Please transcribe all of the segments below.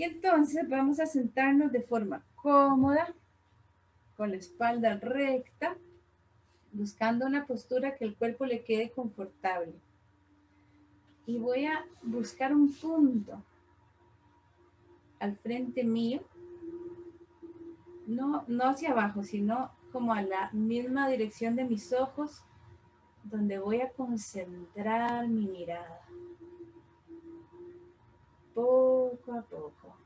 Y entonces vamos a sentarnos de forma cómoda, con la espalda recta, buscando una postura que el cuerpo le quede confortable. Y voy a buscar un punto al frente mío, no, no hacia abajo, sino como a la misma dirección de mis ojos, donde voy a concentrar mi mirada. Poco a poco.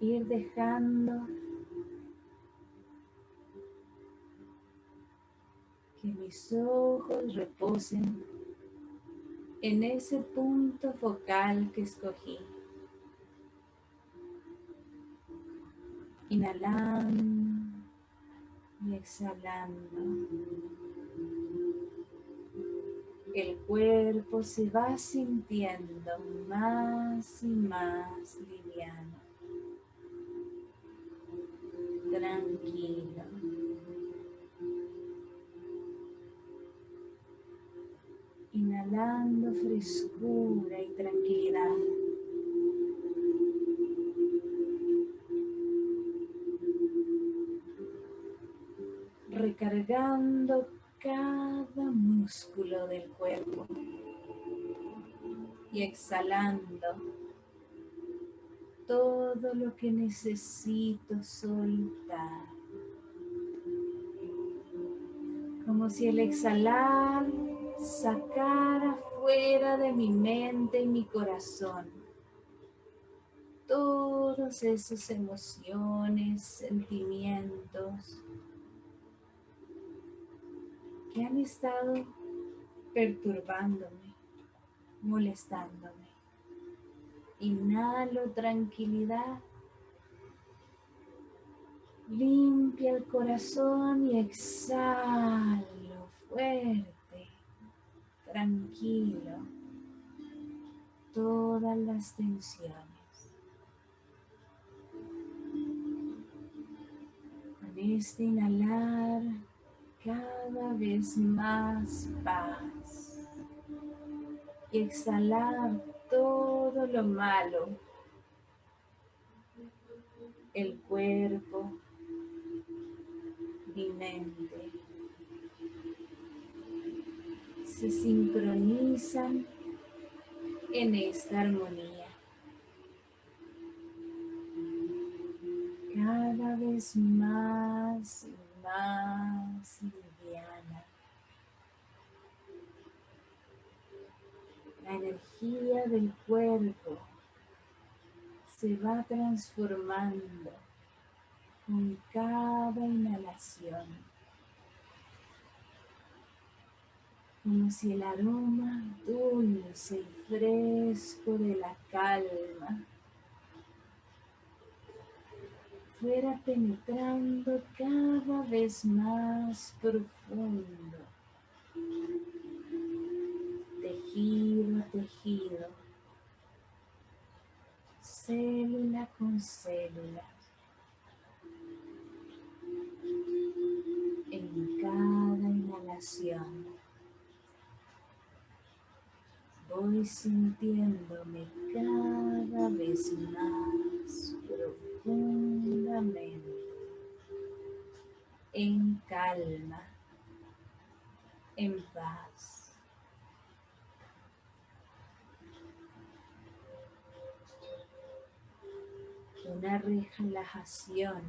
Ir dejando que mis ojos reposen en ese punto focal que escogí. Inhalando y exhalando. El cuerpo se va sintiendo más y más liviano, tranquilo. Inhalando frescura y tranquilidad. recargando cada músculo del cuerpo y exhalando todo lo que necesito soltar. Como si el exhalar sacara fuera de mi mente y mi corazón todas esas emociones, sentimientos, que han estado perturbándome, molestándome. Inhalo tranquilidad. Limpia el corazón y exhalo fuerte, tranquilo, todas las tensiones. Con este inhalar cada vez más paz. Y exhalar todo lo malo, el cuerpo, mi mente, se sincronizan en esta armonía. Cada vez más liviana. La energía del cuerpo se va transformando con cada inhalación. Como si el aroma dulce y fresco de la calma fuera penetrando cada vez más profundo, tejido a tejido, célula con célula, en cada inhalación. Voy sintiéndome cada vez más profundamente en calma, en paz. Una relajación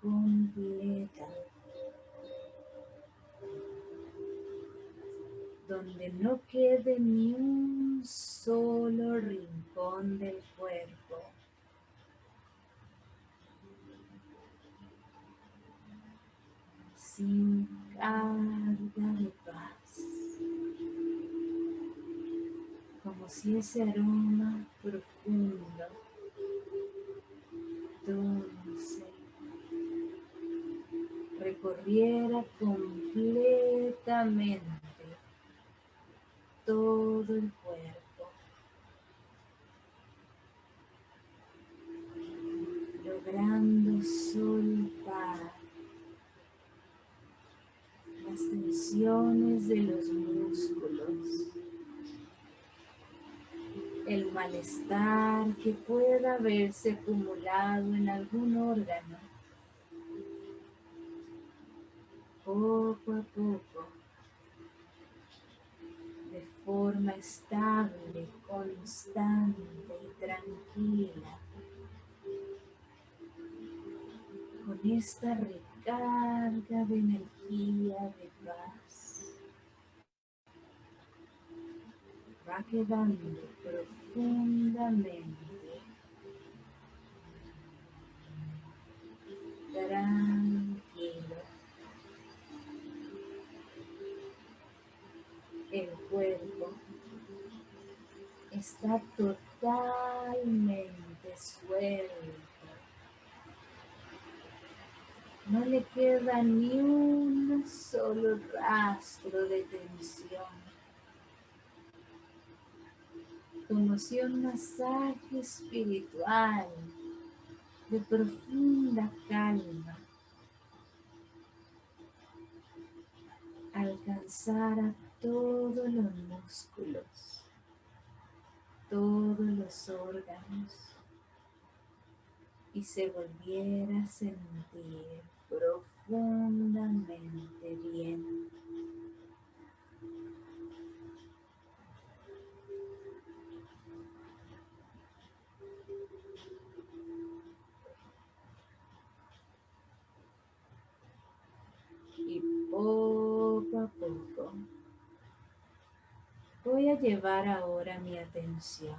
completa donde no quede ni un solo rincón del cuerpo. Sin carga de paz, como si ese aroma profundo, recorriera completamente todo el cuerpo, logrando soltar las tensiones de los músculos, el malestar que pueda haberse acumulado en algún órgano. Poco a poco, de forma estable, constante y tranquila, con esta recarga de energía de paz. Va quedando profundamente tranquilo. El cuerpo está totalmente suelto no le queda ni un solo rastro de tensión. Como si un masaje espiritual de profunda calma. Alcanzara todos los músculos, todos los órganos y se volviera a sentir profundamente bien. Llevar ahora mi atención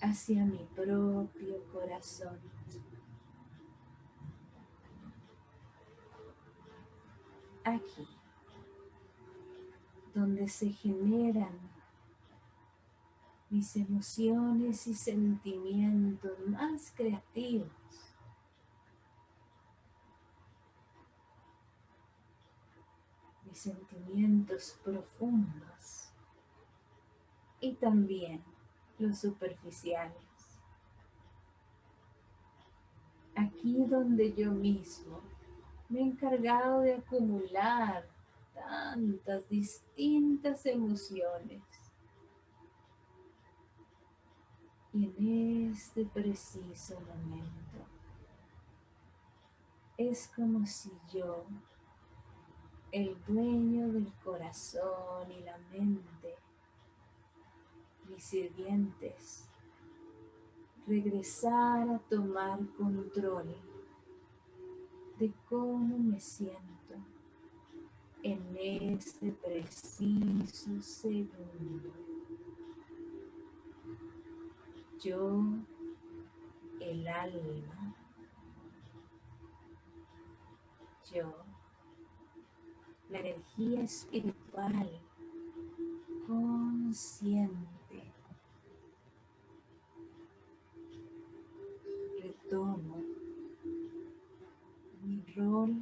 hacia mi propio corazón. Aquí, donde se generan mis emociones y sentimientos más creativos. Sentimientos profundos y también los superficiales. Aquí donde yo mismo me he encargado de acumular tantas distintas emociones. Y en este preciso momento es como si yo, el dueño del corazón y la mente, mis sirvientes, regresar a tomar control de cómo me siento en este preciso segundo. Yo, el alma, yo, la energía espiritual consciente tomo mi rol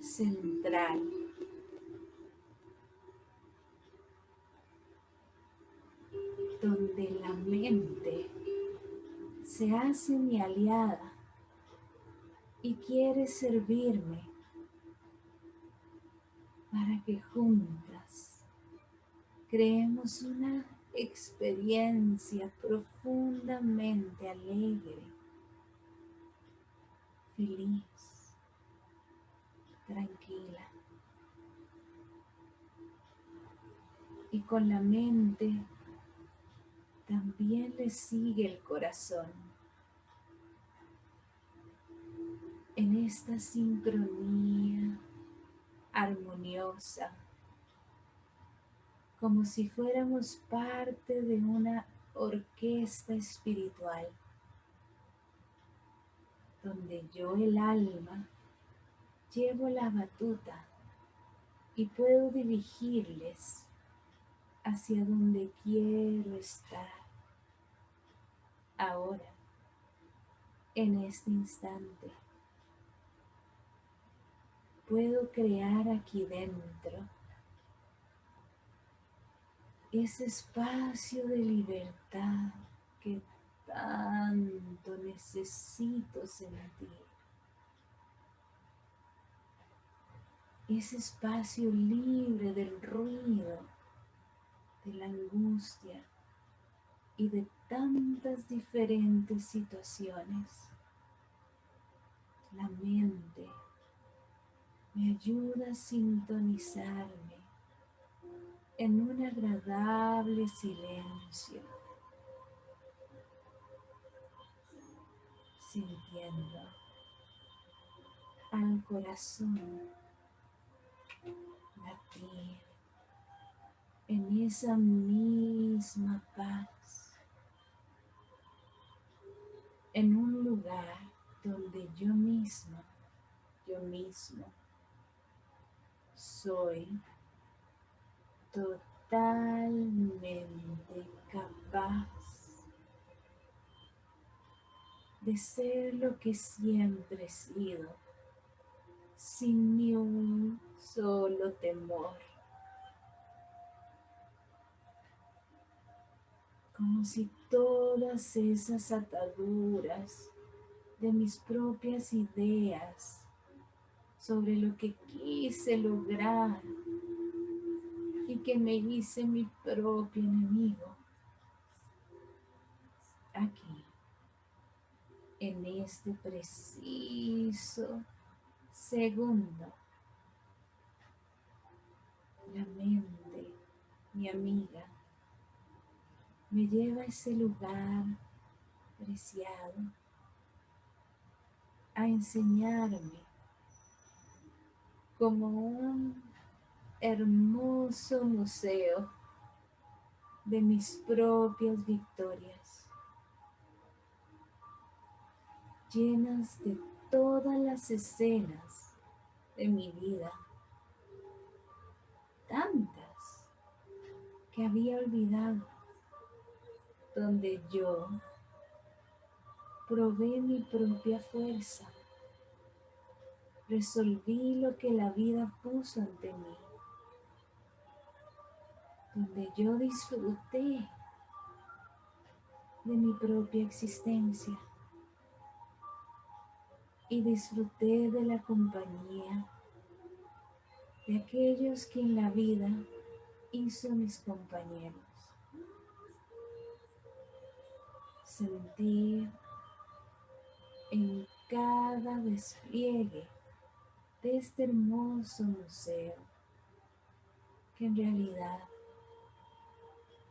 central. donde la mente se hace mi aliada y quiere servirme para que juntas creemos una experiencia profundamente alegre, feliz, tranquila. Y con la mente también le sigue el corazón. En esta sincronía armoniosa como si fuéramos parte de una orquesta espiritual, donde yo el alma llevo la batuta y puedo dirigirles hacia donde quiero estar ahora, en este instante. Puedo crear aquí dentro ese espacio de libertad que tanto necesito sentir. ese espacio libre del ruido, de la angustia y de tantas diferentes situaciones. La mente me ayuda a sintonizarme en un agradable silencio, sintiendo al corazón latir en esa misma paz, en un lugar donde yo misma, yo mismo, soy totalmente capaz de ser lo que siempre he sido, sin ni un solo temor. Como si todas esas ataduras de mis propias ideas sobre lo que quise lograr y que me hice mi propio enemigo. Aquí, en este preciso segundo, la mente, mi amiga, me lleva a ese lugar preciado a enseñarme como un hermoso museo de mis propias victorias, llenas de todas las escenas de mi vida, tantas que había olvidado, donde yo probé mi propia fuerza. Resolví lo que la vida puso ante mí. Donde yo disfruté de mi propia existencia. Y disfruté de la compañía de aquellos que en la vida hizo mis compañeros. Sentir en cada despliegue este hermoso museo, que en realidad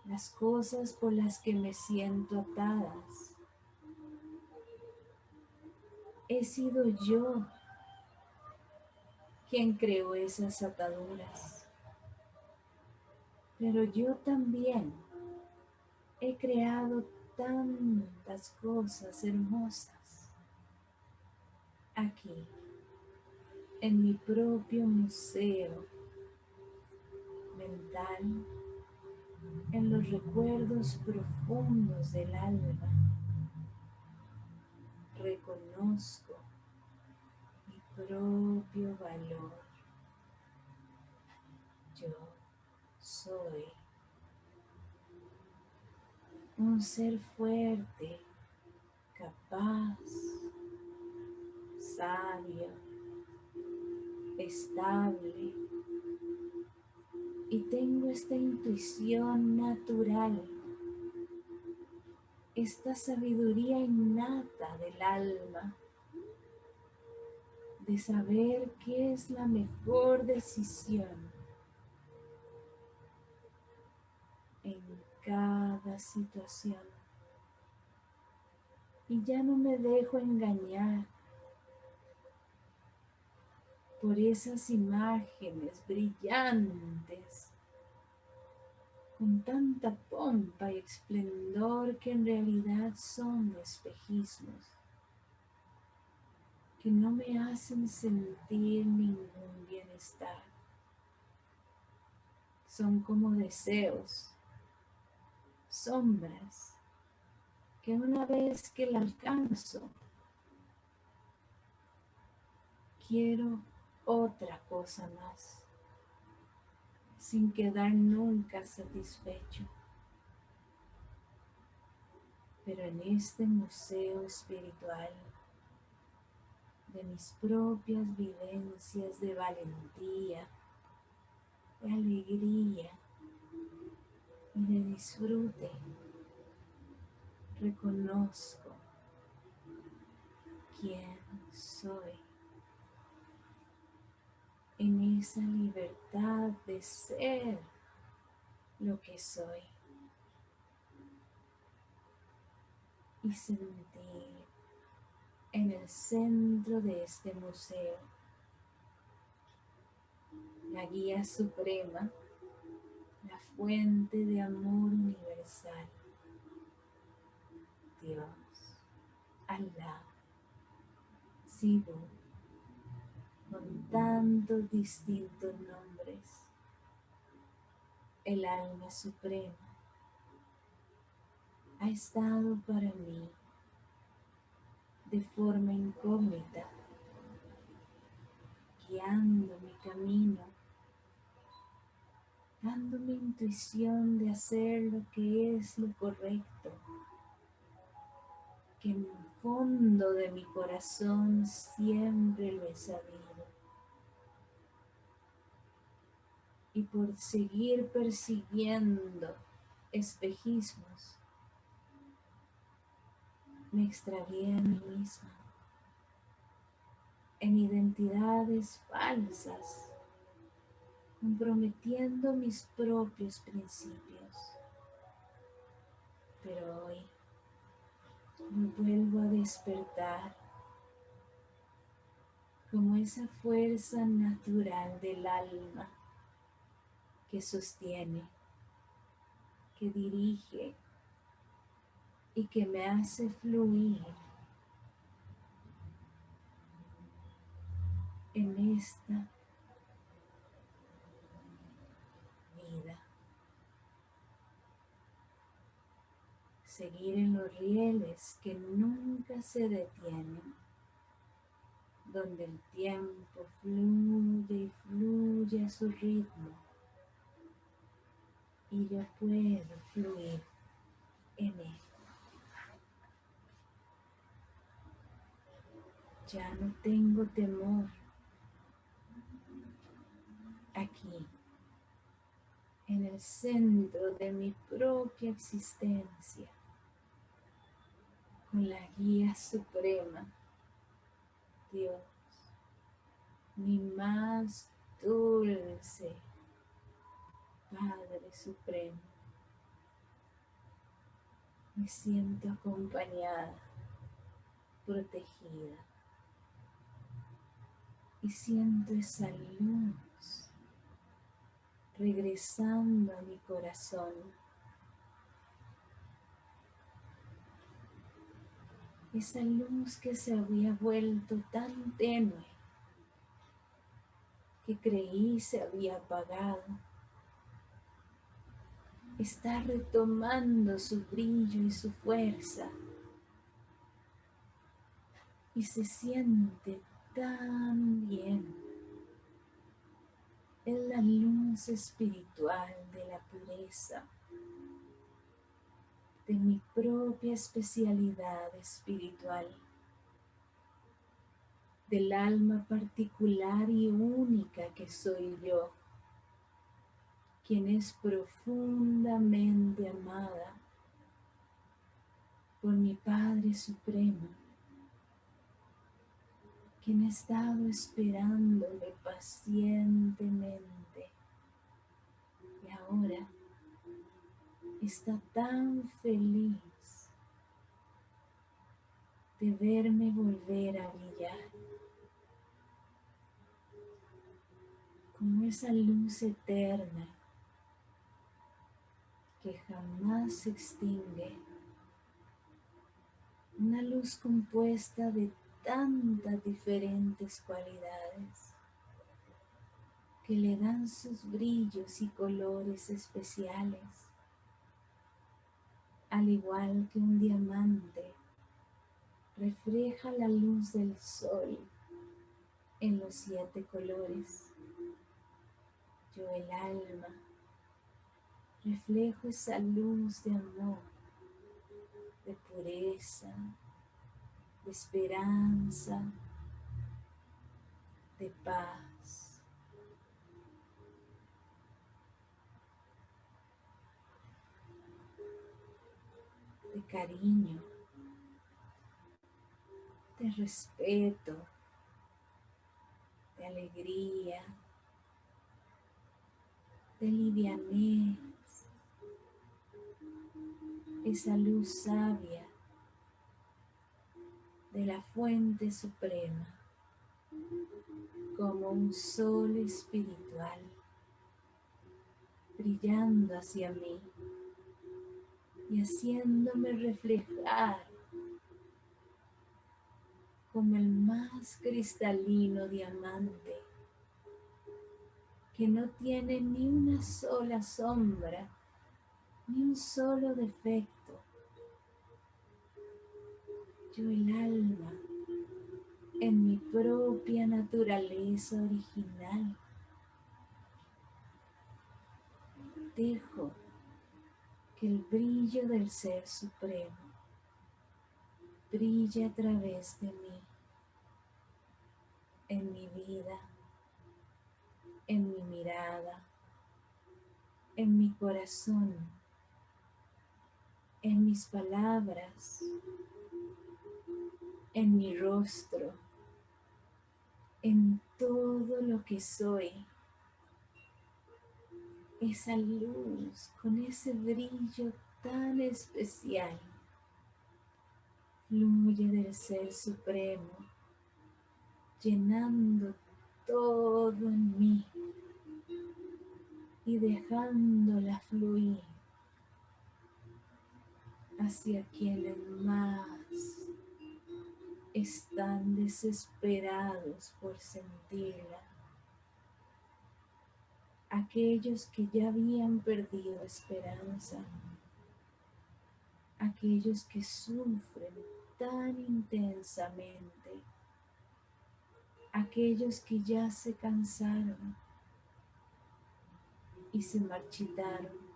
las cosas por las que me siento atadas, he sido yo quien creó esas ataduras, pero yo también he creado tantas cosas hermosas aquí, en mi propio museo mental, en los recuerdos profundos del alma. Reconozco mi propio valor. Yo soy un ser fuerte, capaz, sabio, estable. Y tengo esta intuición natural, esta sabiduría innata del alma, de saber qué es la mejor decisión en cada situación. Y ya no me dejo engañar por esas imágenes brillantes, con tanta pompa y esplendor que en realidad son espejismos, que no me hacen sentir ningún bienestar. Son como deseos, sombras, que una vez que la alcanzo, quiero otra cosa más, sin quedar nunca satisfecho. Pero en este museo espiritual de mis propias vivencias de valentía, de alegría y de disfrute. Reconozco quién soy en esa libertad de ser lo que soy. Y sentir en el centro de este museo. La guía suprema, la fuente de amor universal, Dios, Allah, Sibu, con tantos distintos nombres, el alma suprema ha estado para mí de forma incógnita, guiando mi camino, dándome intuición de hacer lo que es lo correcto, que en el fondo de mi corazón siempre lo he sabido. Y por seguir persiguiendo espejismos, me extravié a mí misma en identidades falsas, comprometiendo mis propios principios. Pero hoy me vuelvo a despertar como esa fuerza natural del alma que sostiene, que dirige, y que me hace fluir en esta vida. Seguir en los rieles que nunca se detienen, donde el tiempo fluye y fluye a su ritmo y yo puedo fluir en él. Ya no tengo temor. Aquí, en el centro de mi propia existencia, con la guía suprema, Dios, mi más dulce Padre Supremo. Me siento acompañada, protegida y siento esa luz regresando a mi corazón. Esa luz que se había vuelto tan tenue que creí se había apagado. Está retomando su brillo y su fuerza. Y se siente también es la luz espiritual de la pureza, de mi propia especialidad espiritual, del alma particular y única que soy yo, quien es profundamente amada por mi Padre Supremo quien ha estado esperándome pacientemente y ahora está tan feliz de verme volver a brillar como esa luz eterna que jamás se extingue, una luz compuesta de tantas diferentes cualidades que le dan sus brillos y colores especiales, al igual que un diamante refleja la luz del sol en los siete colores. Yo el alma reflejo esa luz de amor, de pureza, esperanza, de paz. de cariño, de respeto, de alegría, de livianez, esa luz sabia de la fuente suprema como un sol espiritual brillando hacia mí y haciéndome reflejar como el más cristalino diamante que no tiene ni una sola sombra, ni un solo defecto. Yo el alma en mi propia naturaleza original. Dejo que el brillo del Ser Supremo brille a través de mí, en mi vida en mi mirada, en mi corazón, en mis palabras, en mi rostro, en todo lo que soy. Esa luz con ese brillo tan especial fluye del Ser Supremo, llenando todo en mí y dejándola fluir hacia quienes más están desesperados por sentirla. Aquellos que ya habían perdido esperanza. Aquellos que sufren tan intensamente aquellos que ya se cansaron y se marchitaron,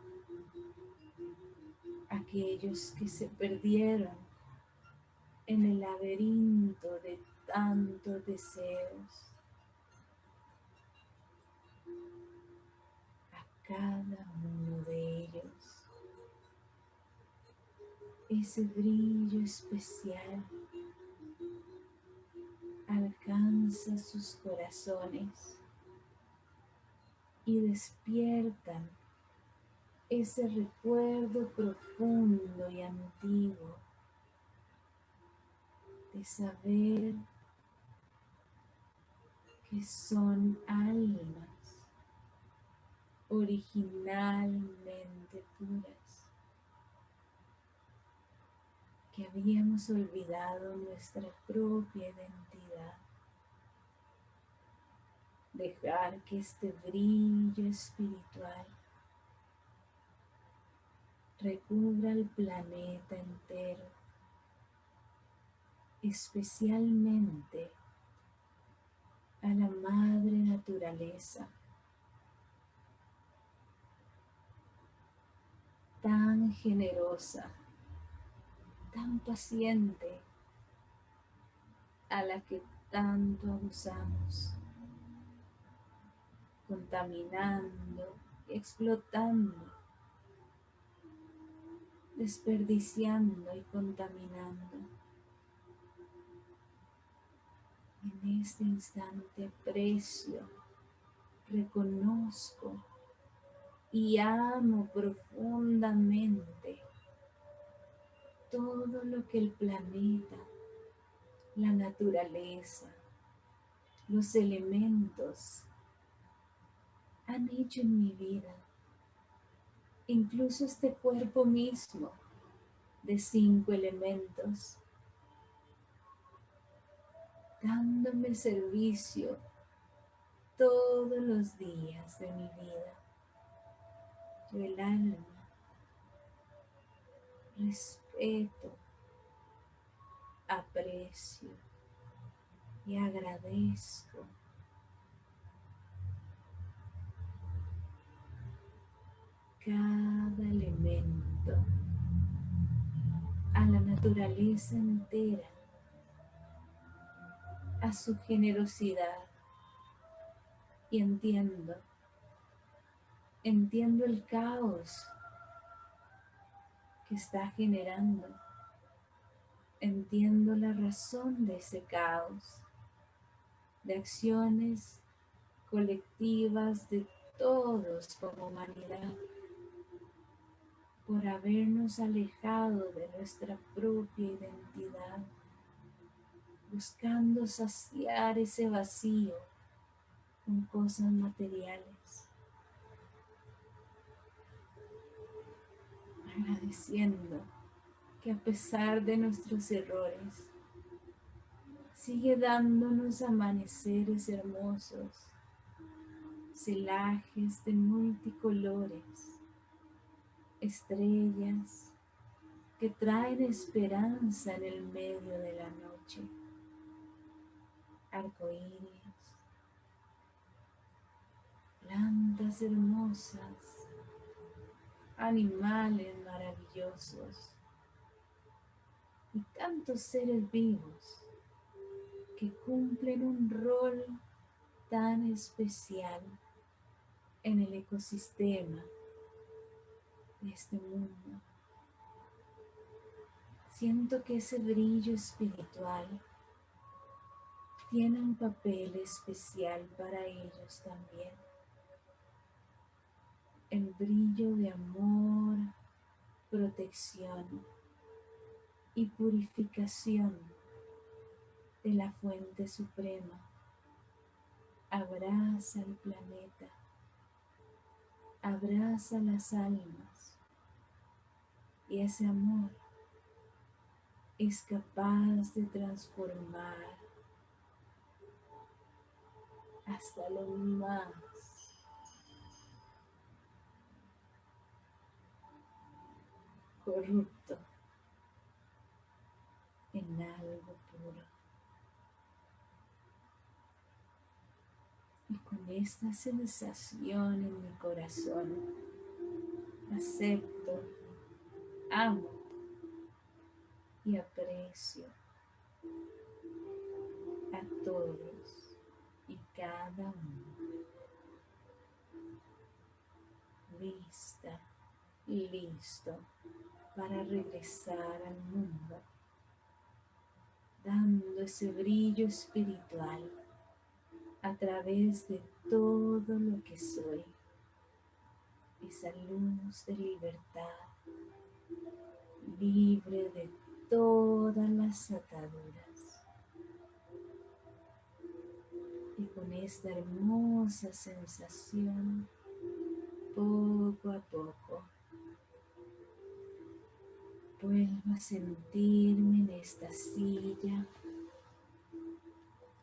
aquellos que se perdieron en el laberinto de tantos deseos. A cada uno de ellos ese brillo especial alcanza sus corazones y despiertan ese recuerdo profundo y antiguo de saber que son almas originalmente puras, que habíamos olvidado nuestra propia identidad. Dejar que este brillo espiritual recubra el planeta entero, especialmente a la madre naturaleza, tan generosa, tan paciente, a la que tanto abusamos contaminando, explotando, desperdiciando y contaminando. En este instante precio, reconozco y amo profundamente todo lo que el planeta, la naturaleza, los elementos han hecho en mi vida. Incluso este cuerpo mismo de cinco elementos, dándome servicio todos los días de mi vida. El alma respeto, aprecio y agradezco cada elemento, a la naturaleza entera, a su generosidad, y entiendo, entiendo el caos que está generando, entiendo la razón de ese caos, de acciones colectivas de todos como humanidad por habernos alejado de nuestra propia identidad, buscando saciar ese vacío con cosas materiales. Agradeciendo que a pesar de nuestros errores, sigue dándonos amaneceres hermosos, celajes de multicolores, estrellas que traen esperanza en el medio de la noche, arcoíris, plantas hermosas, animales maravillosos y tantos seres vivos que cumplen un rol tan especial en el ecosistema de este mundo. Siento que ese brillo espiritual tiene un papel especial para ellos también. El brillo de amor, protección y purificación de la fuente suprema abraza el planeta, abraza las almas y ese amor es capaz de transformar hasta lo más corrupto en algo puro. Y con esta sensación en mi corazón, acepto, amo y aprecio a todos y cada uno. Lista listo para regresar al mundo dando ese brillo espiritual a través de todo lo que soy, esa luz de libertad, libre de todas las ataduras. Y con esta hermosa sensación, poco a poco, Vuelvo a sentirme en esta silla,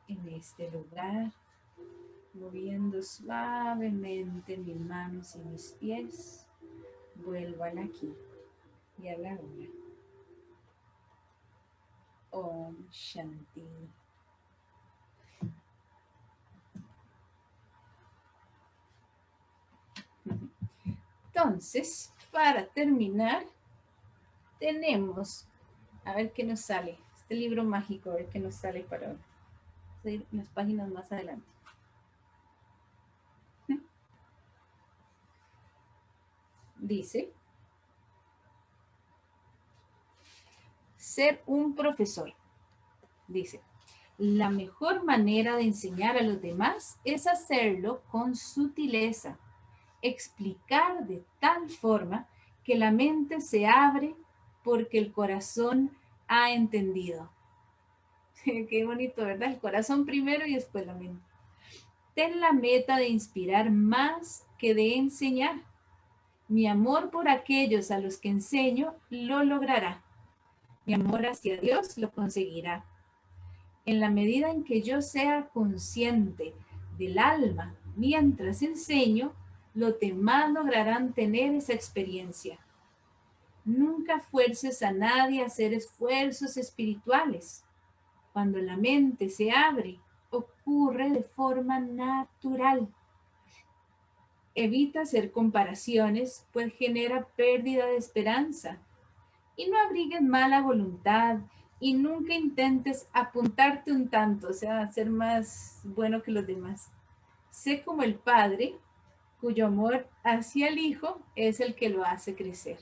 en este lugar, moviendo suavemente mis manos y mis pies. Vuelvo al aquí y a la hora. Om Shanti. Entonces, para terminar, tenemos, a ver qué nos sale, este libro mágico, a ver qué nos sale para hoy. Las páginas más adelante. Dice, ser un profesor. Dice, la mejor manera de enseñar a los demás es hacerlo con sutileza, explicar de tal forma que la mente se abre porque el corazón ha entendido. Qué bonito, ¿verdad? El corazón primero y después la mente. Ten la meta de inspirar más que de enseñar. Mi amor por aquellos a los que enseño lo logrará. Mi amor hacia Dios lo conseguirá. En la medida en que yo sea consciente del alma mientras enseño, los demás lograrán tener esa experiencia. Nunca fuerces a nadie a hacer esfuerzos espirituales. Cuando la mente se abre, ocurre de forma natural. Evita hacer comparaciones, pues genera pérdida de esperanza. Y no abrigues mala voluntad y nunca intentes apuntarte un tanto, o sea, ser más bueno que los demás. Sé como el Padre, cuyo amor hacia el Hijo es el que lo hace crecer.